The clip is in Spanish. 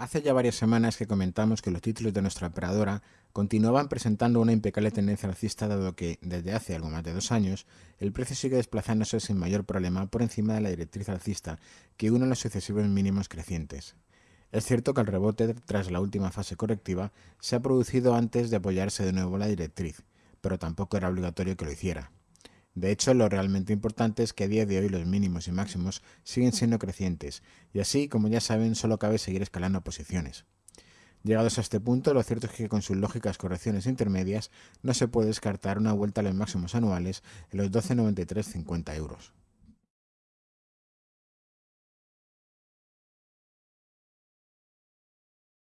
Hace ya varias semanas que comentamos que los títulos de nuestra operadora continuaban presentando una impecable tendencia alcista dado que, desde hace algo más de dos años, el precio sigue desplazándose sin mayor problema por encima de la directriz alcista que une los sucesivos mínimos crecientes. Es cierto que el rebote tras la última fase correctiva se ha producido antes de apoyarse de nuevo la directriz, pero tampoco era obligatorio que lo hiciera. De hecho, lo realmente importante es que a día de hoy los mínimos y máximos siguen siendo crecientes, y así, como ya saben, solo cabe seguir escalando posiciones. Llegados a este punto, lo cierto es que con sus lógicas correcciones intermedias no se puede descartar una vuelta a los máximos anuales en los 12,9350 euros.